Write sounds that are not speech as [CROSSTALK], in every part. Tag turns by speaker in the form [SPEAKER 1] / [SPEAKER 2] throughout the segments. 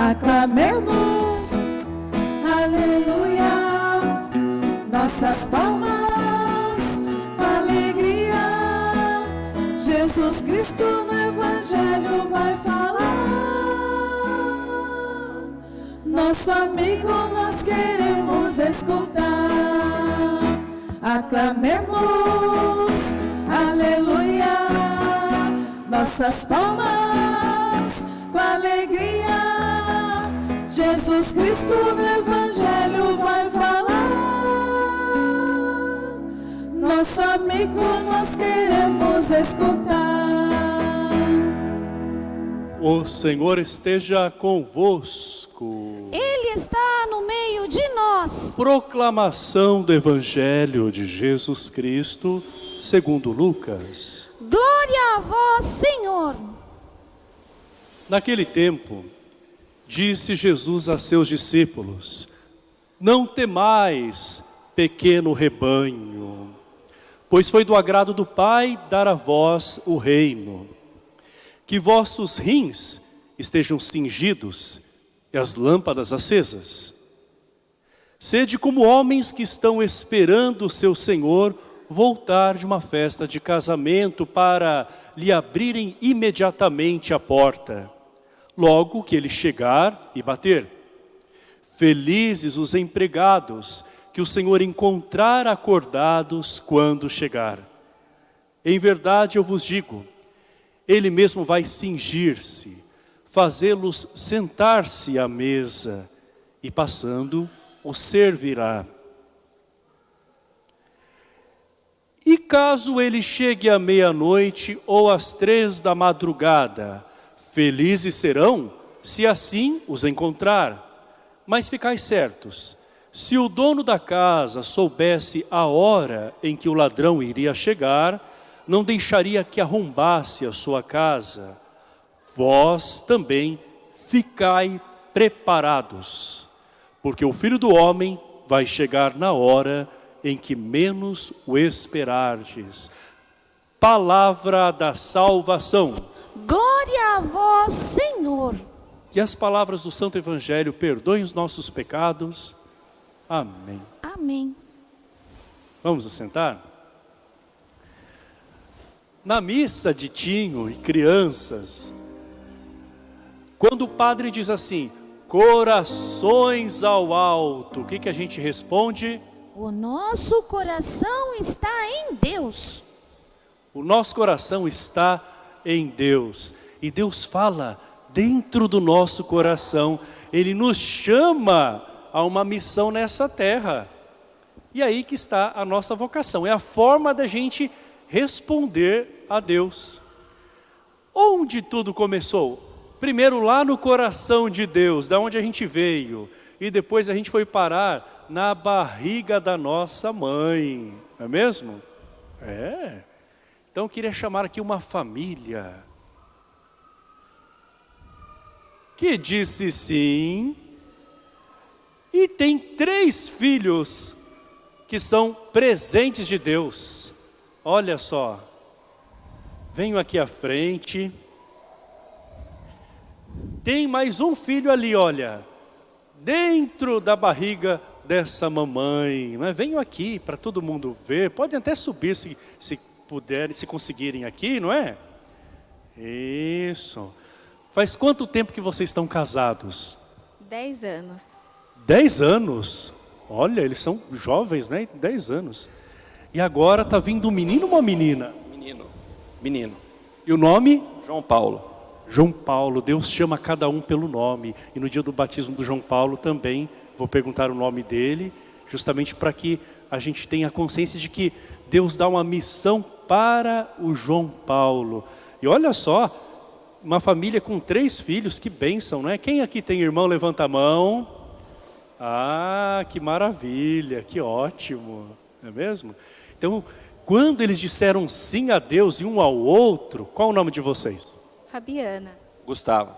[SPEAKER 1] Aclamemos, aleluia, nossas palmas alegria. Jesus Cristo no Evangelho vai falar. Nosso amigo nós queremos escutar. Aclamemos, aleluia, nossas palmas com alegria. Jesus Cristo no Evangelho vai falar. Nosso amigo nós queremos escutar.
[SPEAKER 2] O Senhor esteja convosco.
[SPEAKER 3] Ele está no meio de nós.
[SPEAKER 2] Proclamação do Evangelho de Jesus Cristo, segundo Lucas.
[SPEAKER 3] Glória a vós, Senhor.
[SPEAKER 2] Naquele tempo, disse Jesus a seus discípulos, Não temais, pequeno rebanho, pois foi do agrado do Pai dar a vós o reino. Que vossos rins estejam cingidos e as lâmpadas acesas. Sede como homens que estão esperando o seu Senhor voltar de uma festa de casamento para lhe abrirem imediatamente a porta, logo que ele chegar e bater. Felizes os empregados que o Senhor encontrar acordados quando chegar. Em verdade eu vos digo, ele mesmo vai cingir-se, fazê-los sentar-se à mesa e passando o servirá. E caso ele chegue à meia-noite ou às três da madrugada, felizes serão se assim os encontrar. Mas ficais certos, se o dono da casa soubesse a hora em que o ladrão iria chegar, não deixaria que arrombasse a sua casa. Vós também ficai preparados, porque o Filho do Homem vai chegar na hora em que menos o esperardes. Palavra da salvação.
[SPEAKER 3] A vós, Senhor.
[SPEAKER 2] Que as palavras do Santo Evangelho perdoem os nossos pecados. Amém.
[SPEAKER 3] Amém.
[SPEAKER 2] Vamos assentar? Na missa de Tinho e crianças, quando o padre diz assim, corações ao alto, o que, que a gente responde?
[SPEAKER 3] O nosso coração está em Deus.
[SPEAKER 2] O nosso coração está em Deus. E Deus fala dentro do nosso coração. Ele nos chama a uma missão nessa terra. E aí que está a nossa vocação. É a forma da gente responder a Deus. Onde tudo começou? Primeiro lá no coração de Deus, da onde a gente veio. E depois a gente foi parar na barriga da nossa mãe. Não é mesmo? É. Então eu queria chamar aqui uma família que disse sim e tem três filhos que são presentes de Deus. Olha só, venho aqui à frente. Tem mais um filho ali, olha, dentro da barriga dessa mamãe. Mas venham aqui para todo mundo ver. Podem até subir se, se puderem, se conseguirem aqui, não é? Isso. Faz quanto tempo que vocês estão casados?
[SPEAKER 4] Dez anos.
[SPEAKER 2] Dez anos? Olha, eles são jovens, né? Dez anos. E agora está vindo um menino ou uma menina?
[SPEAKER 5] Menino. Menino.
[SPEAKER 2] E o nome?
[SPEAKER 5] João Paulo.
[SPEAKER 2] João Paulo. Deus chama cada um pelo nome. E no dia do batismo do João Paulo também vou perguntar o nome dele, justamente para que a gente tenha consciência de que Deus dá uma missão para o João Paulo. E olha só, uma família com três filhos, que bênção, não é? Quem aqui tem irmão, levanta a mão. Ah, que maravilha, que ótimo, não é mesmo? Então, quando eles disseram sim a Deus e um ao outro, qual o nome de vocês?
[SPEAKER 4] Fabiana.
[SPEAKER 5] Gustavo.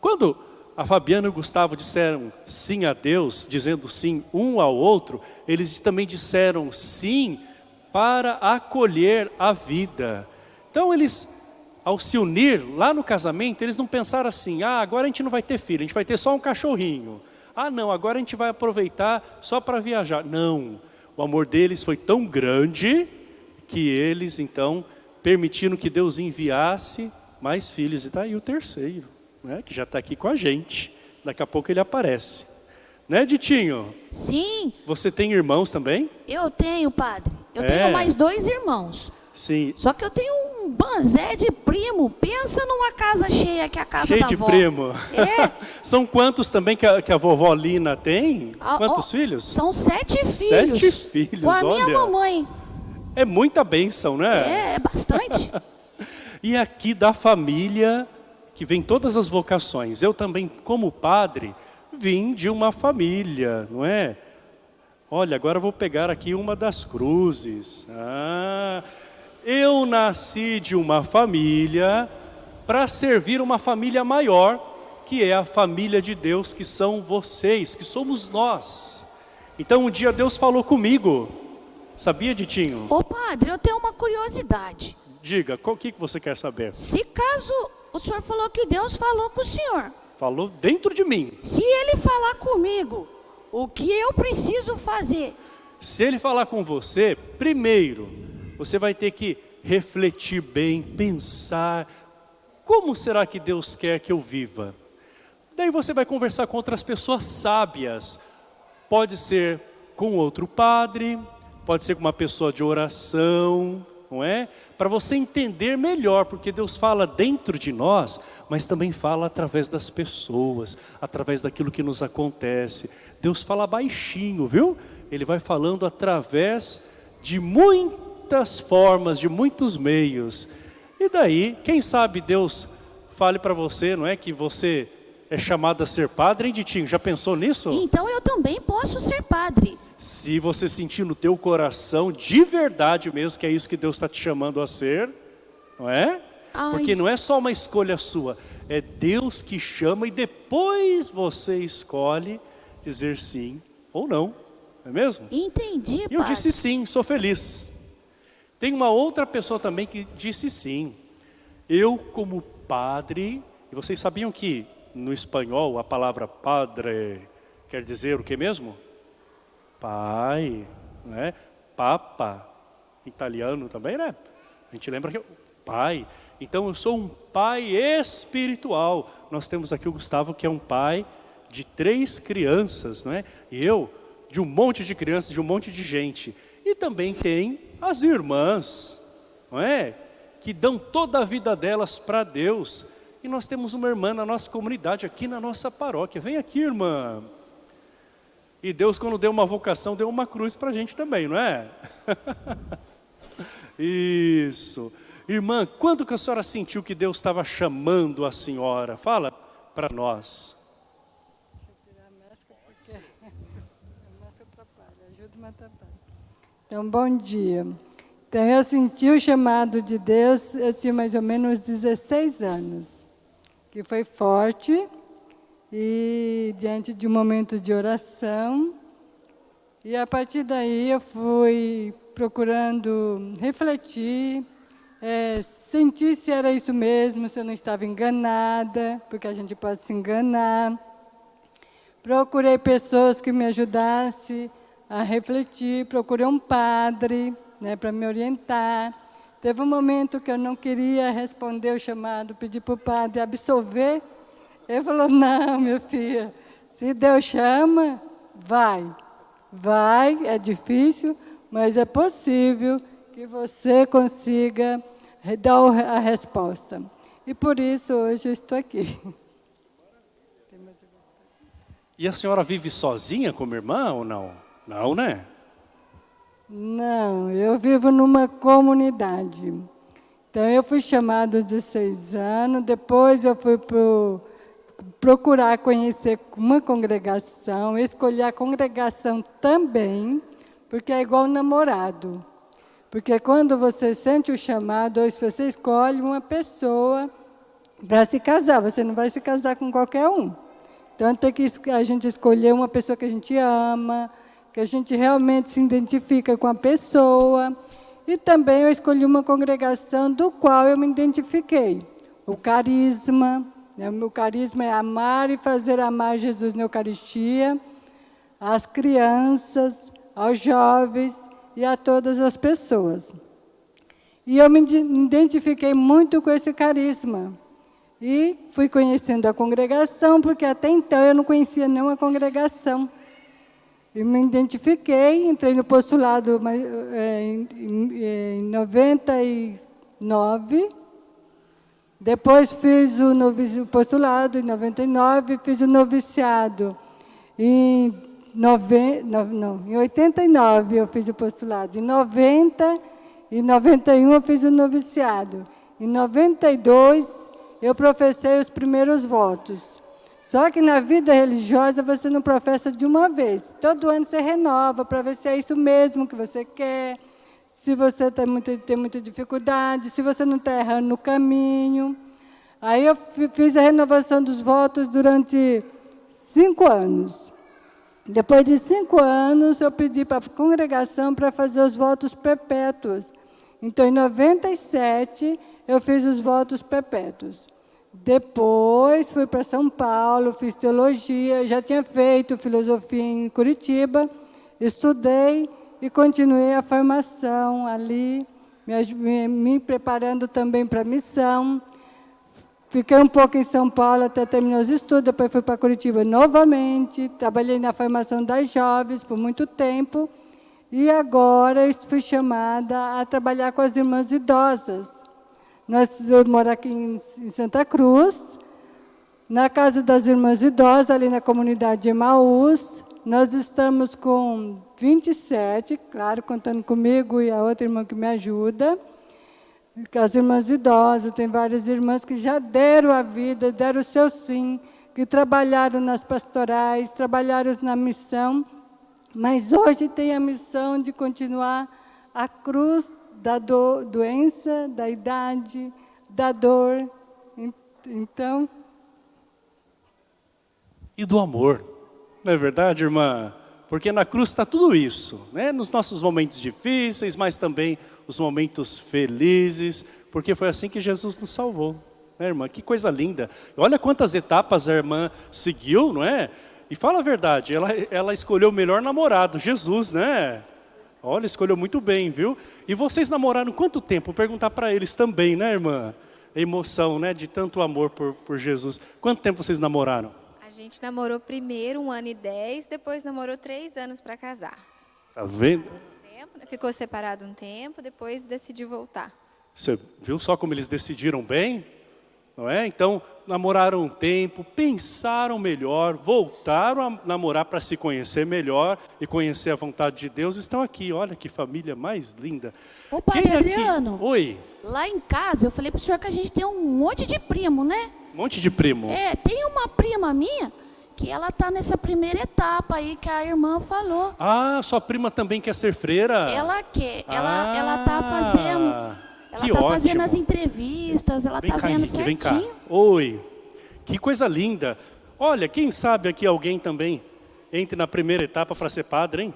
[SPEAKER 2] Quando a Fabiana e o Gustavo disseram sim a Deus, dizendo sim um ao outro, eles também disseram sim para acolher a vida. Então eles, ao se unir lá no casamento, eles não pensaram assim, ah, agora a gente não vai ter filho, a gente vai ter só um cachorrinho. Ah, não, agora a gente vai aproveitar só para viajar. Não, o amor deles foi tão grande que eles, então, permitiram que Deus enviasse mais filhos. E está aí o terceiro, né, que já está aqui com a gente. Daqui a pouco ele aparece. Né, Ditinho?
[SPEAKER 3] Sim,
[SPEAKER 2] Você tem irmãos também?
[SPEAKER 3] eu tenho, padre. Eu
[SPEAKER 2] É.
[SPEAKER 3] tenho mais dois irmãos.
[SPEAKER 2] Sim.
[SPEAKER 3] Só que eu tenho um banzé de primo. Pensa numa casa cheia que é a casa
[SPEAKER 2] Cheio
[SPEAKER 3] da
[SPEAKER 2] de
[SPEAKER 3] avó.
[SPEAKER 2] primo.
[SPEAKER 3] É. [LAUGHS]
[SPEAKER 2] São quantos também que a, que a vovó Lina tem?
[SPEAKER 3] Ah,
[SPEAKER 2] Quantos
[SPEAKER 3] ó,
[SPEAKER 2] filhos?
[SPEAKER 3] São sete filhos.
[SPEAKER 2] Sete filhos,
[SPEAKER 3] Com a minha
[SPEAKER 2] olha.
[SPEAKER 3] mamãe.
[SPEAKER 2] É muita bênção, né?
[SPEAKER 3] É, é bastante. [LAUGHS]
[SPEAKER 2] E aqui da família, que vem todas as vocações. Eu também, como padre, vim de uma família, não é? Olha, agora eu vou pegar aqui uma das cruzes. Ah, eu nasci de uma família para servir uma família maior, que é a família de Deus, que são vocês, que somos nós. Então um dia Deus falou comigo. Sabia, Ditinho?
[SPEAKER 3] Ô padre, eu tenho uma curiosidade.
[SPEAKER 2] Diga, o que que você quer saber?
[SPEAKER 3] Se caso o senhor falou que Deus falou com o senhor,
[SPEAKER 2] Falou dentro de mim.
[SPEAKER 3] se ele falar comigo, o que eu preciso fazer?
[SPEAKER 2] Se ele falar com você, primeiro, você vai ter que refletir bem, pensar, como será que Deus quer que eu viva? Daí você vai conversar com outras pessoas sábias. Pode ser com outro padre, pode ser com uma pessoa de oração, não é? Para você entender melhor, porque Deus fala dentro de nós, mas também fala através das pessoas, através daquilo que nos acontece. Deus fala baixinho, viu? Ele vai falando através de muitas formas, de muitos meios. E daí, quem sabe Deus fale para você, não é? Que você é chamado a ser padre, hein, Ditinho? Já pensou nisso?
[SPEAKER 3] Então eu também posso ser padre.
[SPEAKER 2] Se você sentir no teu coração, de verdade mesmo, que é isso que Deus está te chamando a ser, não é?
[SPEAKER 3] Ai.
[SPEAKER 2] Porque não é só uma escolha sua, é Deus que chama e depois você escolhe dizer sim ou não, não é mesmo?
[SPEAKER 3] Entendi,
[SPEAKER 2] E eu
[SPEAKER 3] padre.
[SPEAKER 2] disse sim, sou feliz. Tem uma outra pessoa também que disse sim. Eu, como padre, e vocês sabiam que no espanhol a palavra padre quer dizer o que mesmo? Pai, né? Papa, italiano também, né? A gente lembra que é o pai. Então eu sou um pai espiritual. Nós temos aqui o Gustavo que é um pai de três crianças, né? E eu de um monte de crianças, de um monte de gente. E também tem as irmãs, não é? Que dão toda a vida delas para Deus. E nós temos uma irmã na nossa comunidade, aqui na nossa paróquia. Vem aqui, irmã. E Deus, quando deu uma vocação, deu uma cruz para a gente também, não é? [LAUGHS] Isso. Irmã, quando que a senhora sentiu que Deus estava chamando a senhora? Fala para nós.
[SPEAKER 6] Então, bom dia. Então, eu senti o chamado de Deus, eu tinha mais ou menos 16 anos, que foi forte, e diante de um momento de oração, e a partir daí eu fui procurando refletir, é, sentir se era isso mesmo, se eu não estava enganada, porque a gente pode se enganar. Procurei pessoas que me ajudassem a refletir, procurei um padre né, para me orientar. Teve um momento que eu não queria responder o chamado, pedi para o padre absolver. Ele falou, não, minha filha, se Deus chama, vai. Vai, é difícil, mas é possível que você consiga dar a resposta. E por isso hoje eu estou aqui.
[SPEAKER 2] E a senhora vive sozinha como irmã ou não? Não, né?
[SPEAKER 6] Não, eu vivo numa comunidade. Então, eu fui chamado aos 16 anos, depois eu fui pro, procurar conhecer uma congregação, escolher a congregação também, porque é igual namorado. Porque quando você sente o chamado, ou se você escolhe uma pessoa para se casar, você não vai se casar com qualquer um. Então, tem que a gente escolher uma pessoa que a gente ama, que a gente realmente se identifica com a pessoa. E também eu escolhi uma congregação do qual eu me identifiquei. O carisma, né? o meu carisma é amar e fazer amar Jesus na Eucaristia, às crianças, aos jovens e a todas as pessoas. E eu me identifiquei muito com esse carisma. E fui conhecendo a congregação, porque até então eu não conhecia nenhuma congregação. E me identifiquei, entrei no postulado é, em 99. Depois fiz o postulado em 99, fiz o noviciado em, nove, não, em 89 eu fiz o postulado. Em 90 e 91 eu fiz o noviciado. Em 92 eu professei os primeiros votos. Só que na vida religiosa você não professa de uma vez. Todo ano você renova para ver se é isso mesmo que você quer, se você tem muita, tem muita dificuldade, se você não está errando no caminho. Aí eu fiz a renovação dos votos durante cinco anos. Depois de cinco anos, eu pedi para a congregação para fazer os votos perpétuos. Então, em 97, eu fiz os votos perpétuos. Depois fui para São Paulo, fiz teologia, já tinha feito filosofia em Curitiba, estudei e continuei a formação ali, me, me preparando também para a missão. Fiquei um pouco em São Paulo até terminar os estudos, depois fui para Curitiba novamente, trabalhei na formação das jovens por muito tempo, e agora fui chamada a trabalhar com as irmãs idosas. Nós, eu moro aqui em, em Santa Cruz, na Casa das Irmãs Idosas, ali na comunidade de Emaús. Nós estamos com 27, claro, contando comigo e a outra irmã que me ajuda. As irmãs idosas, tem várias irmãs que já deram a vida, deram o seu sim, que trabalharam nas pastorais, trabalharam na missão, mas hoje tem a missão de continuar a cruz da do, doença, da idade, da dor. Então.
[SPEAKER 2] E do amor, não é verdade, irmã? Porque na cruz está tudo isso, né? nos nossos momentos difíceis, mas também os momentos felizes, porque foi assim que Jesus nos salvou. Né, irmã? Que coisa linda. Olha quantas etapas a irmã seguiu, não é? E fala a verdade, ela, ela escolheu o melhor namorado, Jesus, né? Olha, escolheu muito bem, viu? E vocês namoraram quanto tempo? Vou perguntar para eles também, né, irmã? A emoção, né, de tanto amor por, por Jesus. Quanto tempo vocês namoraram?
[SPEAKER 4] A gente namorou primeiro um ano e dez, depois namorou três anos para casar.
[SPEAKER 2] Tá vendo?
[SPEAKER 4] Né? Ficou separado um tempo, depois decidiu voltar.
[SPEAKER 2] Você viu só como eles decidiram bem? Não é? Então, namoraram um tempo, pensaram melhor, voltaram a namorar para se conhecer melhor e conhecer a vontade de Deus, estão aqui. Olha que família mais linda.
[SPEAKER 3] Ô, Padre
[SPEAKER 2] Quem
[SPEAKER 3] Adriano.
[SPEAKER 2] Aqui? Oi.
[SPEAKER 3] Lá em casa, eu falei para o senhor que a gente tem um monte de primo, né?
[SPEAKER 2] Um monte de primo.
[SPEAKER 3] É, tem uma prima minha que ela está nessa primeira etapa aí que a irmã falou.
[SPEAKER 2] Ah, sua prima também quer ser freira?
[SPEAKER 3] Ela quer, ela,
[SPEAKER 2] ah,
[SPEAKER 3] ela tá fazendo ela está fazendo as entrevistas, ela está vendo
[SPEAKER 2] Henrique. Vem cá. Oi, que coisa linda. Olha, quem sabe aqui alguém também entre na primeira etapa para ser padre, hein?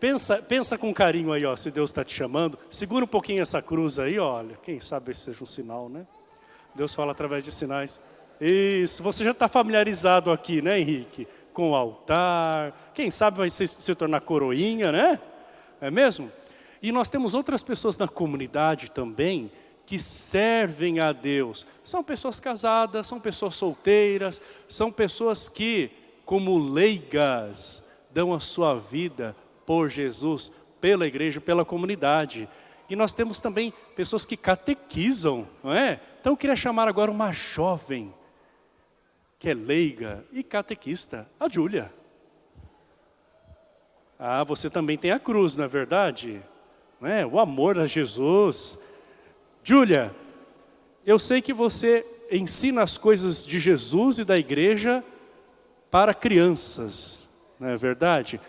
[SPEAKER 2] Pensa, pensa com carinho aí, ó, se Deus está te chamando. Segura um pouquinho essa cruz aí, olha. Quem sabe esse seja um sinal, né? Deus fala através de sinais. Isso, você já está familiarizado aqui, né, Henrique? Com o altar. Quem sabe vai se, se tornar coroinha, né? É mesmo? E nós temos outras pessoas na comunidade também que servem a Deus. São pessoas casadas, são pessoas solteiras, são pessoas que, como leigas, dão a sua vida por Jesus, pela igreja, pela comunidade. E nós temos também pessoas que catequizam, não é? Então eu queria chamar agora uma jovem, que é leiga e catequista, a Júlia. Ah, você também tem a cruz, não é verdade? Né? o amor a Jesus. Júlia, eu sei que você ensina as coisas de Jesus e da igreja para crianças, não é verdade?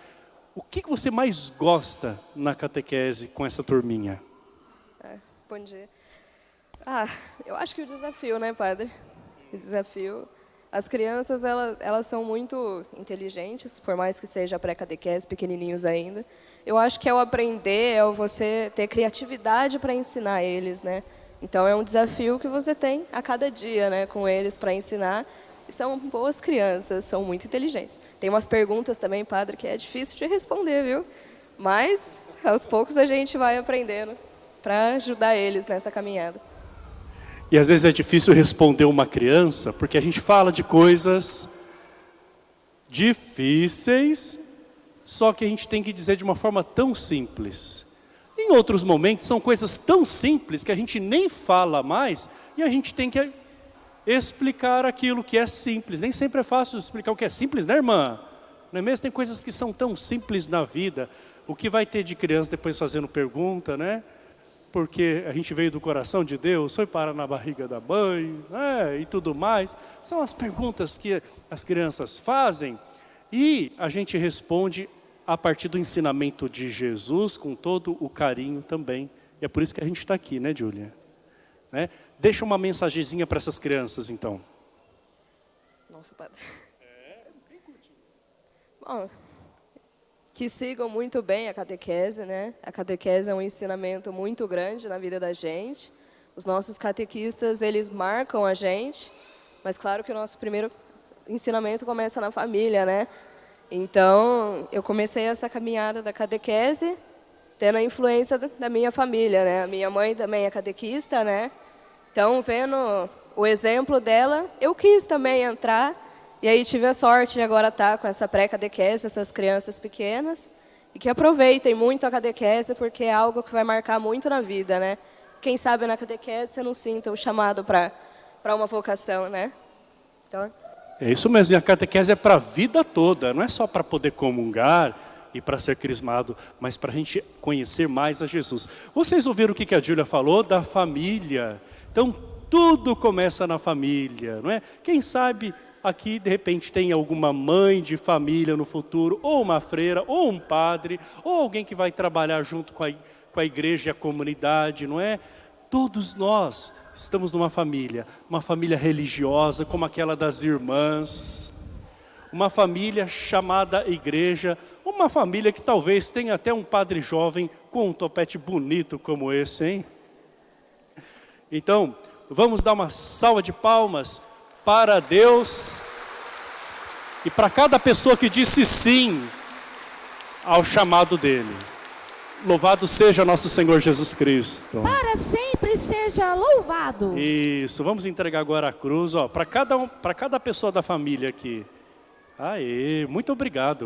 [SPEAKER 2] O que você mais gosta na catequese com essa turminha?
[SPEAKER 7] É, bom dia. Ah, eu acho que o desafio, né, padre? O desafio. As crianças, elas, elas são muito inteligentes, por mais que seja pré-catequese, pequenininhos ainda. Eu acho que é o aprender, é o você ter criatividade para ensinar eles, né? Então, é um desafio que você tem a cada dia, né, com eles para ensinar. E são boas crianças, são muito inteligentes. Tem umas perguntas também, padre, que é difícil de responder, viu? Mas, aos poucos, a gente vai aprendendo para ajudar eles nessa caminhada.
[SPEAKER 2] E às vezes é difícil responder uma criança, porque a gente fala de coisas difíceis, só que a gente tem que dizer de uma forma tão simples. Em outros momentos são coisas tão simples que a gente nem fala mais e a gente tem que explicar aquilo que é simples. Nem sempre é fácil explicar o que é simples, né irmã? Não é mesmo? Tem coisas que são tão simples na vida. O que vai ter de criança depois fazendo pergunta, né? Porque a gente veio do coração de Deus, foi para na barriga da mãe, né? e tudo mais. São as perguntas que as crianças fazem e a gente responde a partir do ensinamento de Jesus, com todo o carinho também. E é por isso que a gente está aqui, né, Júlia? Né? Deixa uma mensagenzinha para essas crianças, então.
[SPEAKER 7] Nossa, padre. É, bem curtinho. Bom, que sigam muito bem a catequese, né? A catequese é um ensinamento muito grande na vida da gente. Os nossos catequistas, eles marcam a gente, mas claro que o nosso primeiro ensinamento começa na família, né? Então, eu comecei essa caminhada da catequese tendo a influência da minha família, né? A minha mãe também é catequista, né? Então, vendo o exemplo dela, eu quis também entrar e aí tive a sorte de agora estar com essa pré-catequese, essas crianças pequenas, e que aproveitem muito a catequese, porque é algo que vai marcar muito na vida, né? Quem sabe na catequese você não sinta o chamado para uma vocação, né? Então...
[SPEAKER 2] É isso mesmo, e a catequese é para a vida toda, não é só para poder comungar e para ser crismado, mas para a gente conhecer mais a Jesus. Vocês ouviram o que a Júlia falou da família? Então, tudo começa na família, não é? Quem sabe aqui de repente tem alguma mãe de família no futuro, ou uma freira, ou um padre, ou alguém que vai trabalhar junto com a, com a igreja e a comunidade, não é? Todos nós estamos numa família, uma família religiosa como aquela das irmãs, uma família chamada igreja, uma família que talvez tenha até um padre jovem com um topete bonito como esse, hein? Então, vamos dar uma salva de palmas para Deus e para cada pessoa que disse sim ao chamado dele. Louvado seja nosso Senhor Jesus Cristo.
[SPEAKER 3] Para sempre seja louvado.
[SPEAKER 2] Isso, vamos entregar agora a cruz, ó, para cada, um, para cada pessoa da família aqui. Aê, muito obrigado.